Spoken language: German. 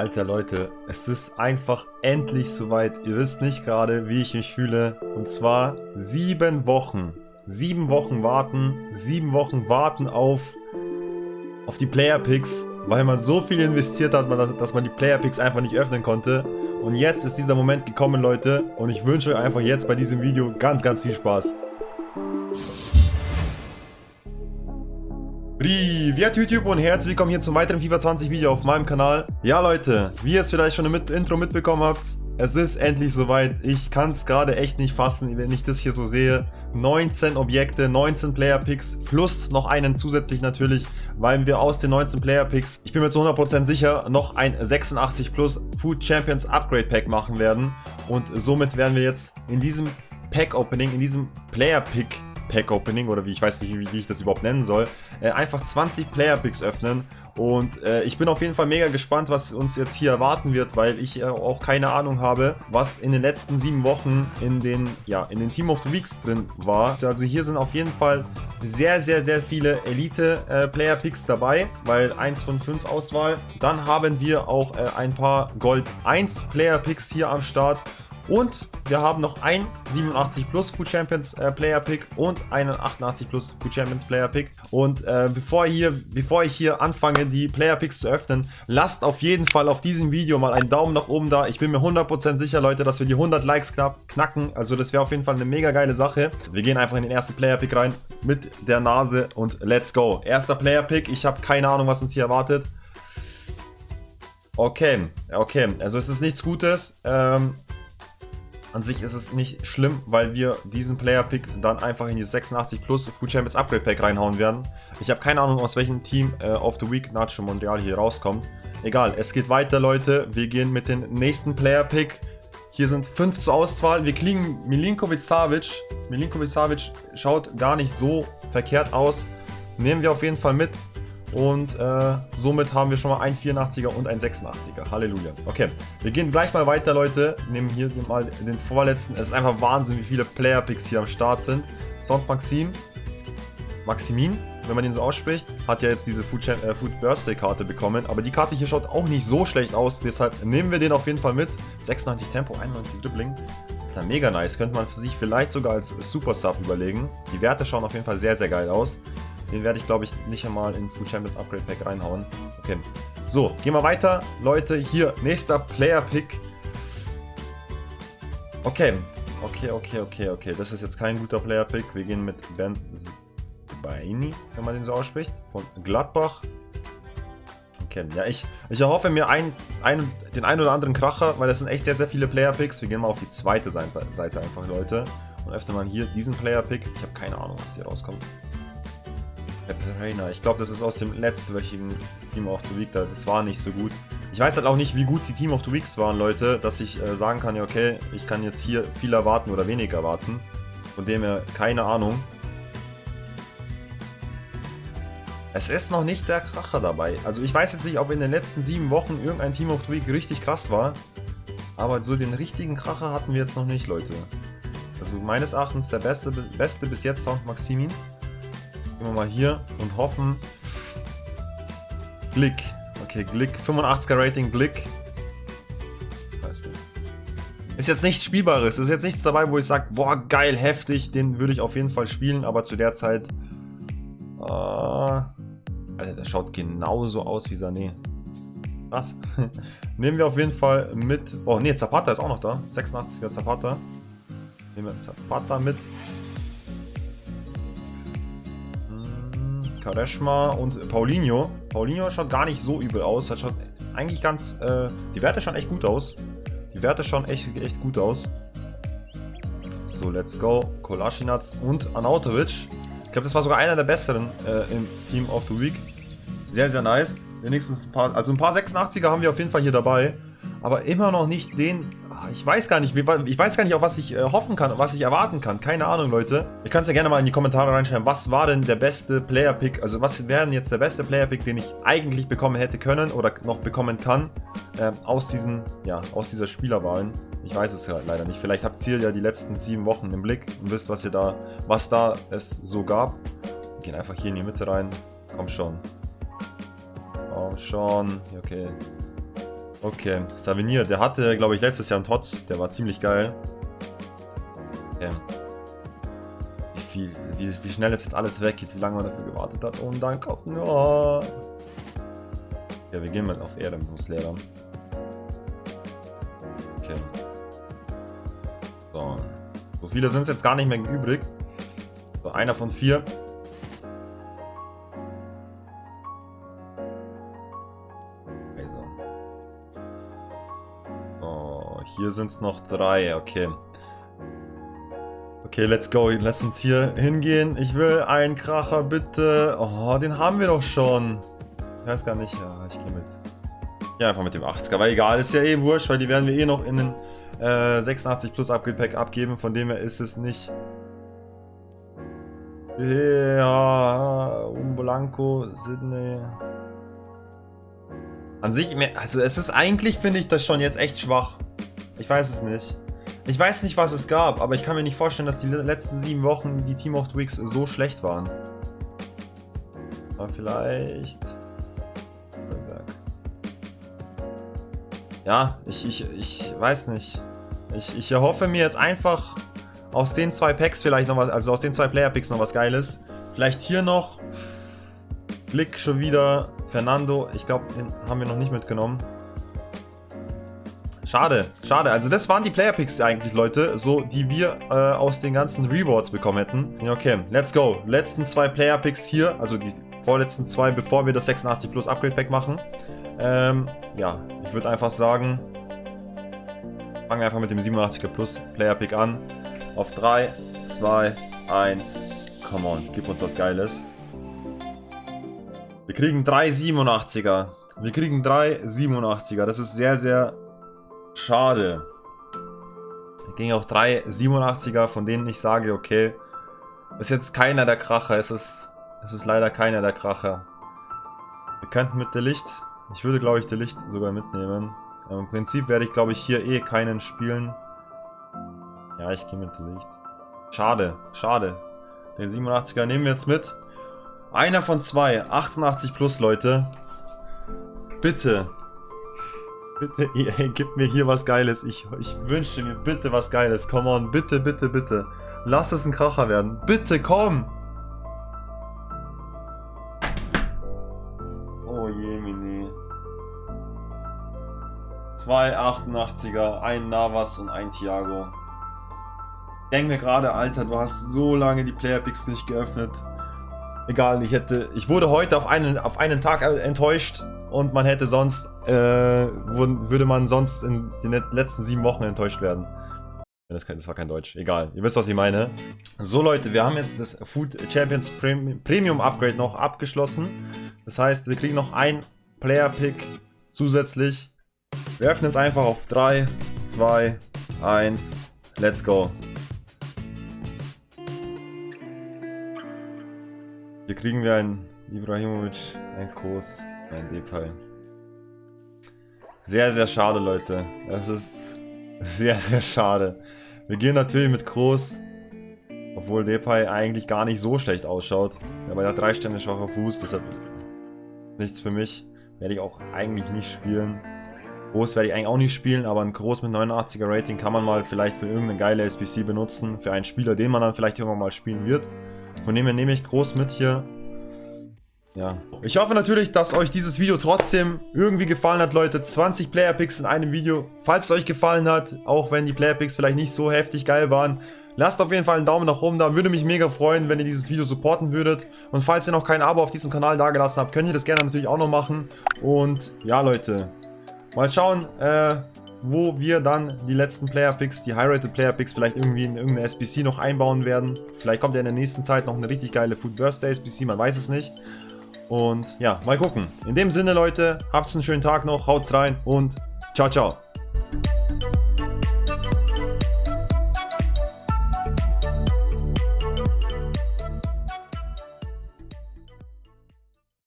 Alter Leute, es ist einfach endlich soweit. Ihr wisst nicht gerade, wie ich mich fühle. Und zwar sieben Wochen. Sieben Wochen warten. Sieben Wochen warten auf, auf die Player Picks, weil man so viel investiert hat, dass man die Player Picks einfach nicht öffnen konnte. Und jetzt ist dieser Moment gekommen, Leute. Und ich wünsche euch einfach jetzt bei diesem Video ganz, ganz viel Spaß. Privet YouTube und herzlich willkommen hier zum weiteren FIFA 20 Video auf meinem Kanal. Ja Leute, wie ihr es vielleicht schon im Intro mitbekommen habt, es ist endlich soweit. Ich kann es gerade echt nicht fassen, wenn ich das hier so sehe. 19 Objekte, 19 Player Picks plus noch einen zusätzlich natürlich, weil wir aus den 19 Player Picks, ich bin mir zu 100% sicher, noch ein 86 plus Food Champions Upgrade Pack machen werden. Und somit werden wir jetzt in diesem Pack Opening, in diesem Player Pick Pack Opening oder wie ich weiß nicht, wie, wie ich das überhaupt nennen soll, äh, einfach 20 Player Picks öffnen. Und äh, ich bin auf jeden Fall mega gespannt, was uns jetzt hier erwarten wird, weil ich äh, auch keine Ahnung habe, was in den letzten sieben Wochen in den, ja, in den Team of the Weeks drin war. Also hier sind auf jeden Fall sehr, sehr, sehr viele Elite-Player-Picks äh, dabei, weil 1 von 5 Auswahl. Dann haben wir auch äh, ein paar Gold 1 Player-Picks hier am Start. Und wir haben noch ein 87 Plus Food Champions äh, Player Pick und einen 88 Plus Food Champions Player Pick. Und äh, bevor, hier, bevor ich hier anfange, die Player Picks zu öffnen, lasst auf jeden Fall auf diesem Video mal einen Daumen nach oben da. Ich bin mir 100% sicher, Leute, dass wir die 100 Likes knapp knacken. Also das wäre auf jeden Fall eine mega geile Sache. Wir gehen einfach in den ersten Player Pick rein mit der Nase und let's go. Erster Player Pick. Ich habe keine Ahnung, was uns hier erwartet. Okay, okay. Also es ist nichts Gutes. Ähm, an sich ist es nicht schlimm, weil wir diesen Player-Pick dann einfach in die 86 Plus Food Champions Upgrade Pack reinhauen werden. Ich habe keine Ahnung, aus welchem Team äh, of the Week Nacho Mondial hier rauskommt. Egal, es geht weiter, Leute. Wir gehen mit dem nächsten Player-Pick. Hier sind fünf zur Auswahl. Wir kriegen Milinkovic Savic. Milinkovic Savic schaut gar nicht so verkehrt aus. Nehmen wir auf jeden Fall mit. Und äh, somit haben wir schon mal ein 84er und ein 86er. Halleluja. Okay, wir gehen gleich mal weiter, Leute. Nehmen hier mal den vorletzten. Es ist einfach Wahnsinn, wie viele Player-Picks hier am Start sind. Sont Maxim. Maximin, wenn man den so ausspricht, hat ja jetzt diese Food, äh, Food Birthday Karte bekommen. Aber die Karte hier schaut auch nicht so schlecht aus. Deshalb nehmen wir den auf jeden Fall mit. 96 Tempo, 91 Dribbling. Alter, mega nice. Könnte man sich vielleicht sogar als Super Sub überlegen. Die Werte schauen auf jeden Fall sehr, sehr geil aus. Den werde ich, glaube ich, nicht einmal in Food Champions Upgrade Pack reinhauen. Okay. So, gehen wir weiter. Leute, hier, nächster Player Pick. Okay. Okay, okay, okay, okay. Das ist jetzt kein guter Player Pick. Wir gehen mit Ben Baini, wenn man den so ausspricht. Von Gladbach. Okay, ja, ich, ich erhoffe mir ein, ein, den einen oder anderen Kracher, weil das sind echt sehr, sehr viele Player Picks. Wir gehen mal auf die zweite Seite, einfach, Leute. Und öffnen mal hier diesen Player Pick. Ich habe keine Ahnung, was hier rauskommt. Trainer. Ich glaube, das ist aus dem letztwöchigen Team of the Week. Das war nicht so gut. Ich weiß halt auch nicht, wie gut die Team of the Weeks waren, Leute, dass ich äh, sagen kann, ja, okay, ich kann jetzt hier viel erwarten oder wenig erwarten. Von dem her, keine Ahnung. Es ist noch nicht der Kracher dabei. Also ich weiß jetzt nicht, ob in den letzten sieben Wochen irgendein Team of the Week richtig krass war. Aber so den richtigen Kracher hatten wir jetzt noch nicht, Leute. Also meines Erachtens der beste, beste bis jetzt Sound Maximin. Gehen wir mal hier und hoffen. Glick. Okay, Glick. 85er Rating, Glick. Ist jetzt nichts Spielbares. Ist jetzt nichts dabei, wo ich sage, boah, geil, heftig. Den würde ich auf jeden Fall spielen. Aber zu der Zeit... Äh, Alter, der schaut genauso aus wie Sané. Was? Nehmen wir auf jeden Fall mit... Oh, nee, Zapata ist auch noch da. 86er Zapata. Nehmen wir Zapata mit. Kareshma und Paulinho. Paulinho schaut gar nicht so übel aus. Hat schaut eigentlich ganz... Äh, die Werte schauen echt gut aus. Die Werte schauen echt, echt gut aus. So, let's go. Kolasinac und Anautovic. Ich glaube, das war sogar einer der besseren äh, im Team of the Week. Sehr, sehr nice. Wenigstens ein paar... Also ein paar 86er haben wir auf jeden Fall hier dabei. Aber immer noch nicht den ich weiß gar nicht, ich weiß gar nicht, auf was ich äh, hoffen kann, was ich erwarten kann. Keine Ahnung, Leute. Ihr könnt es ja gerne mal in die Kommentare reinschreiben, was war denn der beste Player-Pick, also was wäre denn jetzt der beste Player-Pick, den ich eigentlich bekommen hätte können oder noch bekommen kann, äh, aus diesen, ja, aus dieser Spielerwahlen. Ich weiß es ja leider nicht. Vielleicht habt ihr ja die letzten sieben Wochen im Blick und wisst, was ihr da, was da es so gab. Wir gehen einfach hier in die Mitte rein. Komm schon. Komm schon. Okay. Okay, Savinier, der hatte, glaube ich, letztes Jahr einen Tots. Der war ziemlich geil. Okay. Wie, viel, wie, wie schnell es jetzt alles weggeht, wie lange man dafür gewartet hat. Und dann kommt... Oh. Ja, wir gehen mal auf Ehrenberufslehrer. Okay. So. So viele sind es jetzt gar nicht mehr übrig. So, einer von vier. Hier sind es noch drei. Okay. Okay, let's go. Lass uns hier hingehen. Ich will einen Kracher, bitte. Oh, den haben wir doch schon. Ich weiß gar nicht. Ja, ich gehe mit. Ja, einfach mit dem 80er. Aber egal, ist ja eh wurscht, weil die werden wir eh noch in den äh, 86 Plus Upgrade Pack abgeben. Von dem her ist es nicht... Ja, Umbolanco, Sydney... An sich, also es ist eigentlich, finde ich das schon jetzt echt schwach. Ich weiß es nicht. Ich weiß nicht, was es gab, aber ich kann mir nicht vorstellen, dass die letzten sieben Wochen die Team of Twix so schlecht waren. Aber vielleicht... Ja, ich, ich, ich weiß nicht. Ich, ich erhoffe mir jetzt einfach aus den zwei Packs vielleicht noch was, also aus den zwei Player-Picks noch was Geiles. Vielleicht hier noch Blick schon wieder. Fernando, ich glaube, den haben wir noch nicht mitgenommen. Schade, schade. Also das waren die Player-Picks eigentlich, Leute, so die wir äh, aus den ganzen Rewards bekommen hätten. Okay, let's go. Letzten zwei Player-Picks hier, also die vorletzten zwei, bevor wir das 86 Plus Upgrade-Pack machen. Ähm, ja, ich würde einfach sagen, fangen wir einfach mit dem 87er Plus Player-Pick an. Auf 3, 2, 1, come on, gib uns was Geiles. Wir kriegen drei 87er. Wir kriegen drei 87er. Das ist sehr, sehr Schade. Es ging auch drei 87er, von denen ich sage, okay, ist jetzt keiner der Kracher. Es ist, es ist leider keiner der Kracher. Wir könnten mit der Licht, ich würde glaube ich der Licht sogar mitnehmen. Im Prinzip werde ich glaube ich hier eh keinen spielen. Ja, ich gehe mit der Licht. Schade, schade. Den 87er nehmen wir jetzt mit. Einer von zwei, 88 plus Leute. Bitte, Bitte, EA, gib mir hier was Geiles. Ich, ich wünsche mir bitte was Geiles. Come on, bitte, bitte, bitte. Lass es ein Kracher werden. Bitte, komm! Oh je, Mini. Zwei 88er, ein Navas und ein Thiago. Ich denke mir gerade, Alter, du hast so lange die Playerpicks nicht geöffnet. Egal, ich hätte. Ich wurde heute auf einen, auf einen Tag enttäuscht und man hätte sonst, äh, würde man sonst in den letzten sieben Wochen enttäuscht werden. Das, war kein Deutsch. Egal, ihr wisst, was ich meine. So Leute, wir haben jetzt das Food Champions Premium Upgrade noch abgeschlossen. Das heißt, wir kriegen noch ein Player Pick zusätzlich. Wir öffnen es einfach auf 3, 2, 1, let's go. Hier kriegen wir einen Ibrahimovic, ein Kurs. Ein Depay. Sehr, sehr schade, Leute. Das ist sehr, sehr schade. Wir gehen natürlich mit Groß. Obwohl Depay eigentlich gar nicht so schlecht ausschaut. Aber er hat drei Sterne schwacher Fuß, deshalb nichts für mich. Werde ich auch eigentlich nicht spielen. Groß werde ich eigentlich auch nicht spielen, aber ein Groß mit 89er Rating kann man mal vielleicht für irgendeine geile SBC benutzen. Für einen Spieler, den man dann vielleicht irgendwann mal spielen wird. Von dem her nehme ich Groß mit hier. Ja. Ich hoffe natürlich, dass euch dieses Video trotzdem irgendwie gefallen hat, Leute. 20 Player Picks in einem Video. Falls es euch gefallen hat, auch wenn die Player Picks vielleicht nicht so heftig geil waren, lasst auf jeden Fall einen Daumen nach oben da. Würde mich mega freuen, wenn ihr dieses Video supporten würdet. Und falls ihr noch kein Abo auf diesem Kanal dagelassen habt, könnt ihr das gerne natürlich auch noch machen. Und ja, Leute. Mal schauen, äh, wo wir dann die letzten Player Picks, die High-Rated Player Picks vielleicht irgendwie in irgendeine SBC noch einbauen werden. Vielleicht kommt ja in der nächsten Zeit noch eine richtig geile Food Birthday SBC, man weiß es nicht. Und ja, mal gucken. In dem Sinne, Leute, habt einen schönen Tag noch, haut's rein und ciao, ciao.